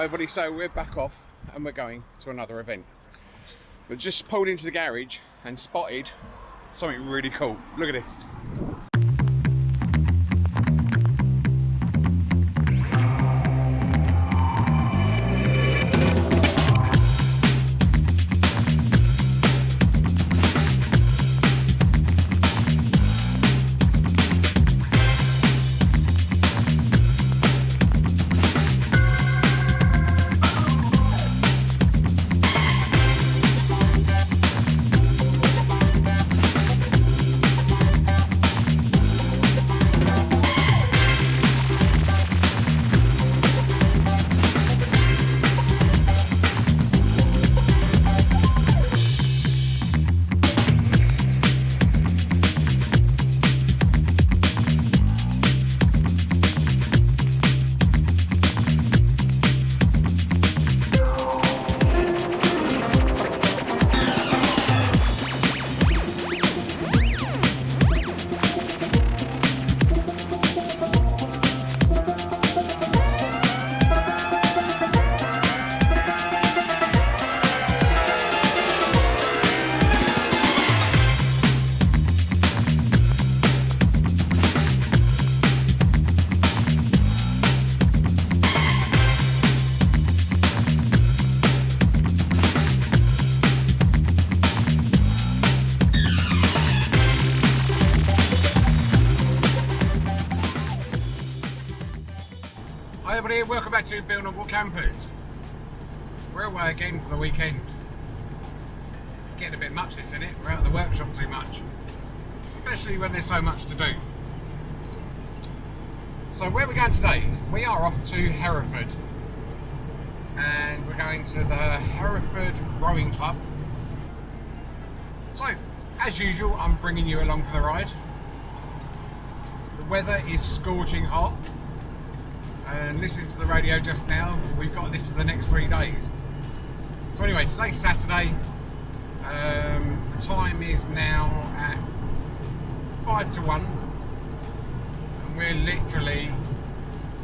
Everybody, so we're back off and we're going to another event. We've just pulled into the garage and spotted something really cool. Look at this. To Bill Noble Campers. We're away again for the weekend. Getting a bit much this, isn't it? We're out of the workshop too much. Especially when there's so much to do. So where are we going today? We are off to Hereford. And we're going to the Hereford Rowing Club. So, as usual, I'm bringing you along for the ride. The weather is scorching hot and listening to the radio just now, we've got this for the next three days. So anyway, today's Saturday. Um, the time is now at five to one, and we're literally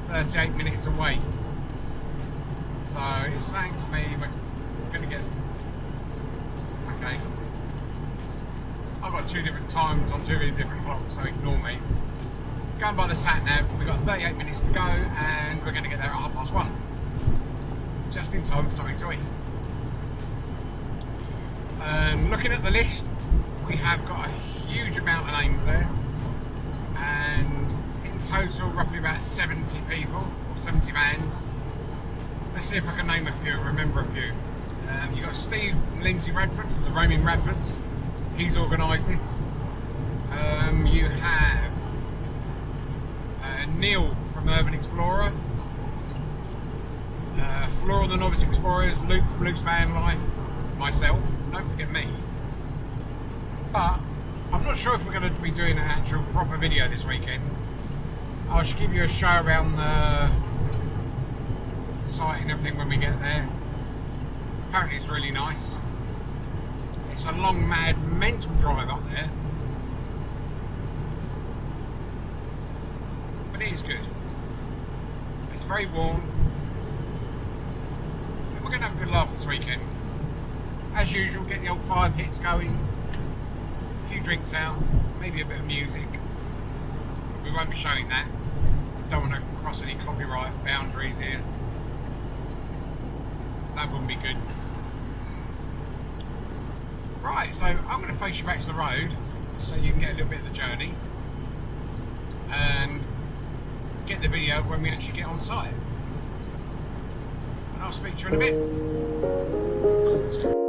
38 minutes away. So it's saying to me we're going to get. Okay. I've got two different times on two different clocks, so ignore me going by the sat nav, we've got 38 minutes to go and we're going to get there at half past one. Just in time for something to eat. Um, looking at the list, we have got a huge amount of names there and in total roughly about 70 people, 70 vans. Let's see if I can name a few, remember a few. Um, you've got Steve Lindsay Radford, the Roaming Radfords. He's organised this. Um, you have Neil from Urban Explorer, uh, Flora the Novice Explorers, Luke from Luke's Van Life, myself, don't forget me. But I'm not sure if we're going to be doing an actual proper video this weekend. I should give you a show around the site and everything when we get there. Apparently it's really nice. It's a long, mad, mental drive up there. But it is good. It's very warm. We're going to have a good laugh this weekend. As usual, get the old fire pits going, a few drinks out, maybe a bit of music. We won't be showing that. Don't want to cross any copyright boundaries here. That wouldn't be good. Right, so I'm going to face you back to the road so you can get a little bit of the journey. And get the video when we actually get on site. And I'll speak to you in a bit.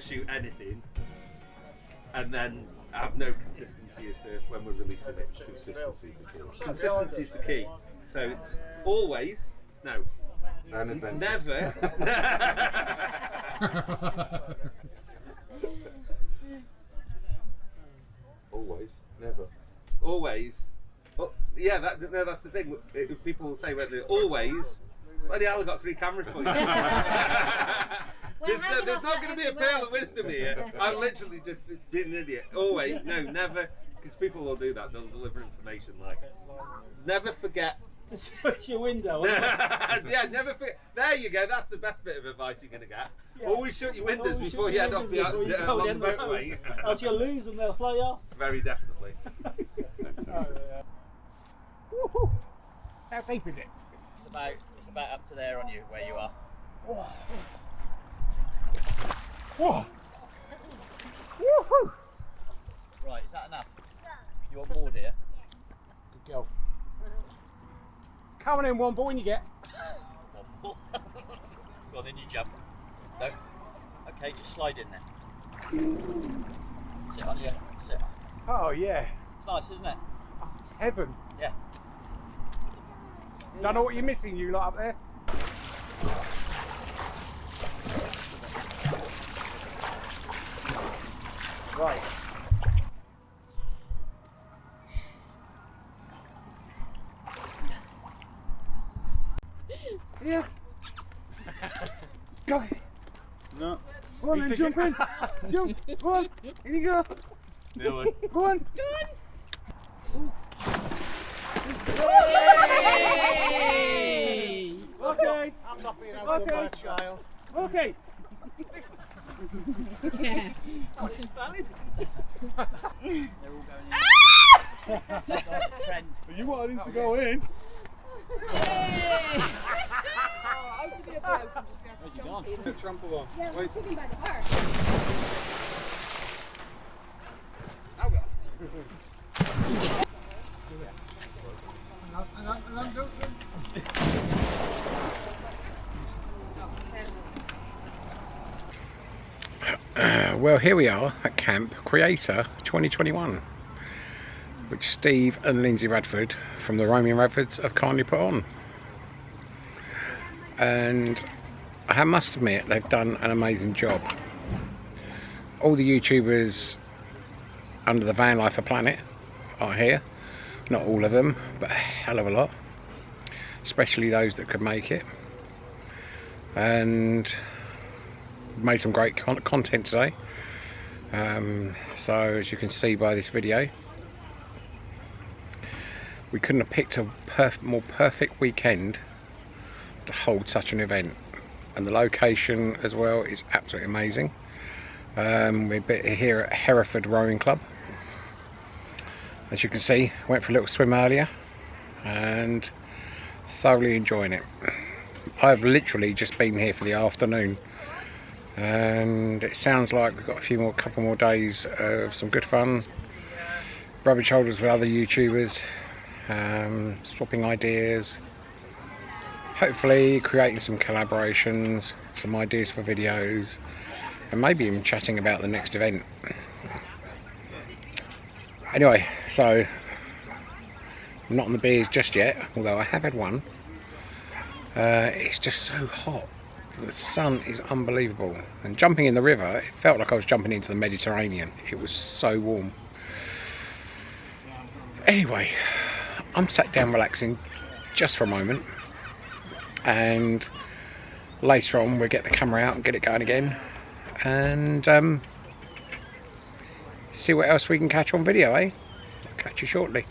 Ever shoot anything, and then have no consistency as to when we're releasing it. Consistency is the key. Consistency is the key. So it's always no, And adventure. never. Always. Never. always. Well, yeah, that, no, that's the thing. People say whether always. Bloody hell, I got three cameras for you. there's no, there's not going to be a end pearl of wisdom here. I'm literally just being an idiot. Always, no, never, because people will do that. They'll deliver information like, never forget. to shut your window. yeah, never forget. There you go. That's the best bit of advice you're going to get. Yeah. Always shut your windows Always before shut you your head off the, windows before you uh, go along down the the motorway. Else you'll lose them, they'll fly off. Very definitely. How deep is it? It's about it's about up to there on you where you are. Whoa! Woohoo! Right, is that enough? You want more, dear? Good girl. Come on in, one boy, and you get. One more. Go on, then you jump. No. Okay, just slide in there. Sit on your sit. Oh yeah, It's nice, isn't it? it's heaven. Yeah. Don't know what you're missing, you lot up there. Right. Yeah. Go. No. Go on then, jump in. Jump. Go on. In you go. No Go on. Go on. Yay! Okay. I'm not being out Okay. by a child. Okay. They're all going in. Friend. You him to go in. Where's he gone? Trample on. Yeah, Wait. should be by the park. Uh, well, here we are at Camp Creator 2021, which Steve and Lindsay Radford from the Roaming Radfords have kindly put on. And I must admit, they've done an amazing job. All the YouTubers under the Van Life of Planet are here. Not all of them, but a hell of a lot. Especially those that could make it. And made some great con content today. Um, so as you can see by this video we couldn't have picked a perf more perfect weekend to hold such an event. And the location as well is absolutely amazing. Um, we're here at Hereford Rowing Club. As you can see went for a little swim earlier and thoroughly enjoying it. I've literally just been here for the afternoon and it sounds like we've got a few more couple more days of some good fun. Rubbing shoulders with other youtubers um, swapping ideas. Hopefully creating some collaborations some ideas for videos and maybe even chatting about the next event. Anyway so I'm not on the beers just yet although I have had one. Uh, it's just so hot the sun is unbelievable. And jumping in the river it felt like I was jumping into the Mediterranean. It was so warm. Anyway I'm sat down relaxing just for a moment. And later on we'll get the camera out and get it going again. And um, see what else we can catch on video eh? Catch you shortly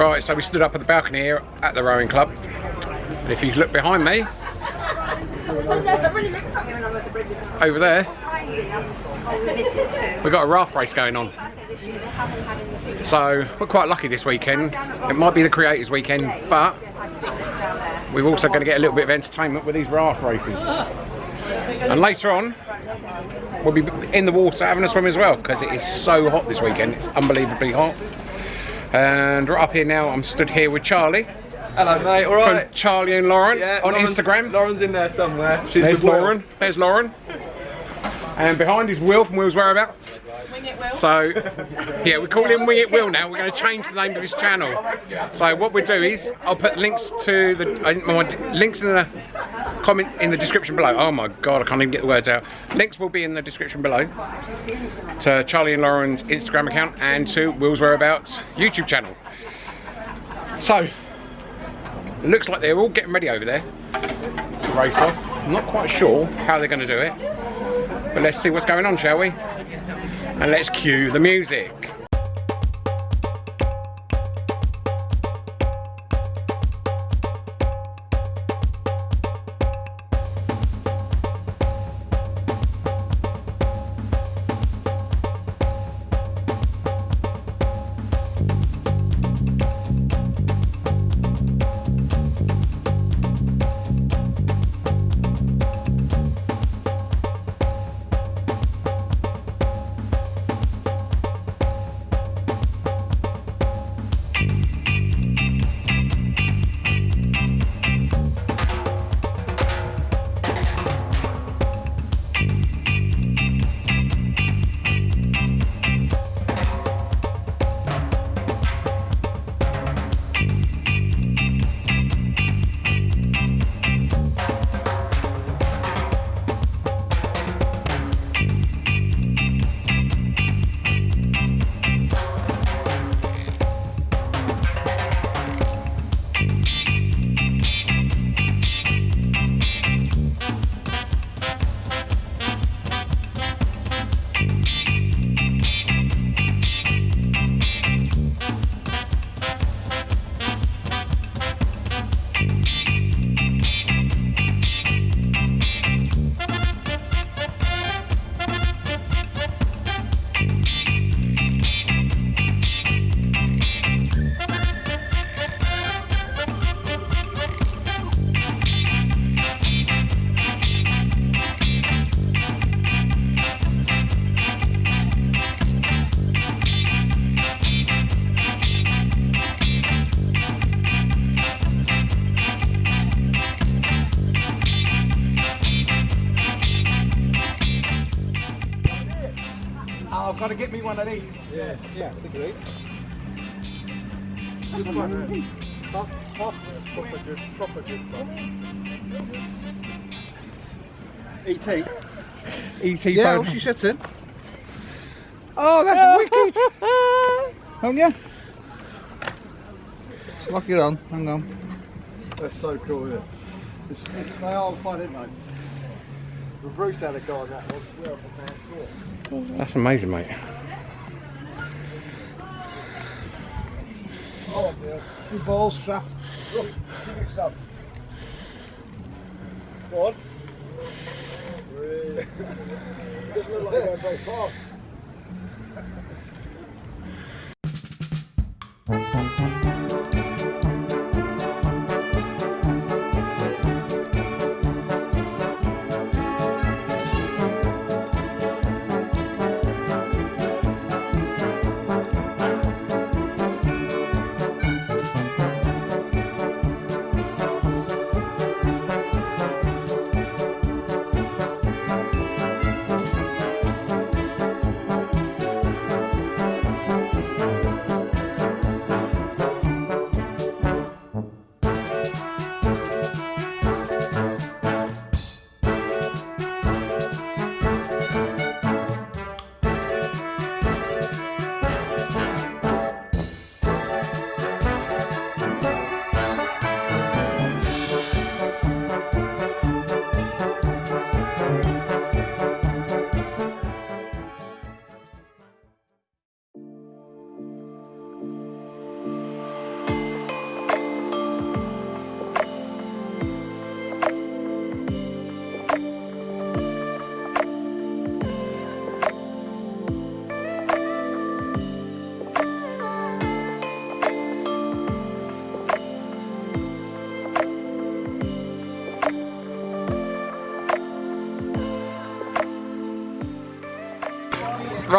Right, so we stood up at the balcony here at the rowing club. And if you look behind me, over there, we've got a raft race going on. So we're quite lucky this weekend. It might be the creators weekend, but we're also going to get a little bit of entertainment with these raft races. And later on, we'll be in the water having a swim as well because it is so hot this weekend. It's unbelievably hot. And right up here now, I'm stood here with Charlie Hello, mate. All right. from. Charlie and Lauren Yeah, on Lauren's- Instagram. Lauren's in there somewhere. She's There's with Will. Lauren. There's Lauren. And behind is Will from Will's Whereabouts. So, yeah, we call him Wing It Will now. We're going to change the name of his channel. So what we'll do is, I'll put links to the I, my, links in the comment in the description below. Oh my god, I can't even get the words out. Links will be in the description below to Charlie and Lauren's Instagram account and to Will's Whereabouts YouTube channel. So, it looks like they're all getting ready over there to race off. I'm not quite sure how they're going to do it, but let's see what's going on, shall we? And let's cue the music. Oh, I've got to get me one of these. Yeah, yeah, I think it is. Good one. Uh, proper good, proper good E.T. E.T. Yeah, phone. well, she sits in. Oh, that's wicked! Haven't you? Lock it on. Hang on. That's so cool, isn't it? It's, it's, they are fun, aren't they? But Bruce had a guy that was well for man That's amazing, mate. Oh, yeah. Your balls strapped. Look, give it some. Go on. Really? Doesn't look like they're going very fast.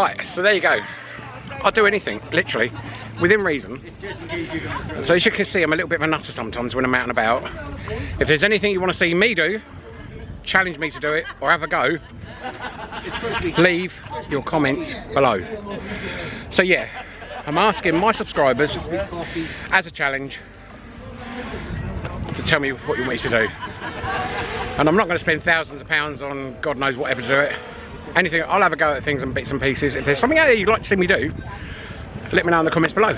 Right, so there you go. I'll do anything, literally, within reason. So as you can see, I'm a little bit of a nutter sometimes when I'm out and about. If there's anything you want to see me do, challenge me to do it, or have a go, leave your comments below. So yeah, I'm asking my subscribers as a challenge to tell me what you want me to do. And I'm not going to spend thousands of pounds on God knows whatever to do it. Anything, I'll have a go at things and bits and pieces. If there's something out there you'd like to see me do, let me know in the comments below.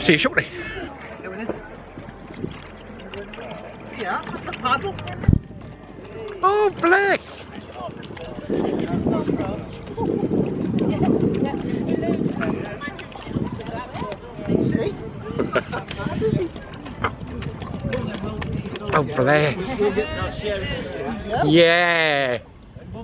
See you shortly. Oh, bless! Oh, bless. Yeah.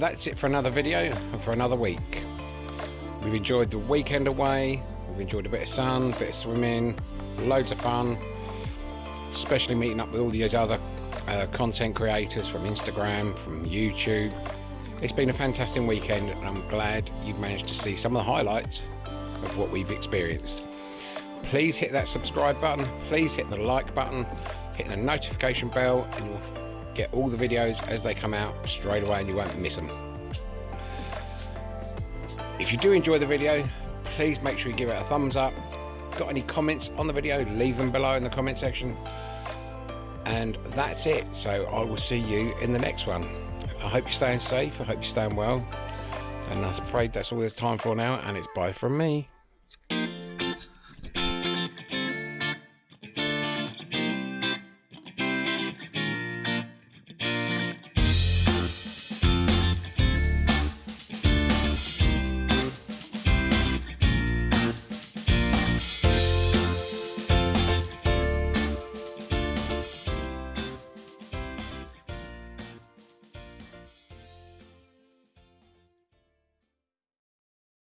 that's it for another video and for another week. We've enjoyed the weekend away, we've enjoyed a bit of sun, a bit of swimming, loads of fun, especially meeting up with all these other uh, content creators from Instagram, from YouTube. It's been a fantastic weekend and I'm glad you've managed to see some of the highlights of what we've experienced. Please hit that subscribe button, please hit the like button, hit the notification bell and you'll get all the videos as they come out straight away and you won't miss them. If you do enjoy the video, please make sure you give it a thumbs up. Got any comments on the video, leave them below in the comment section. And that's it. So I will see you in the next one. I hope you're staying safe. I hope you're staying well. And I'm afraid that's all there's time for now. And it's bye from me.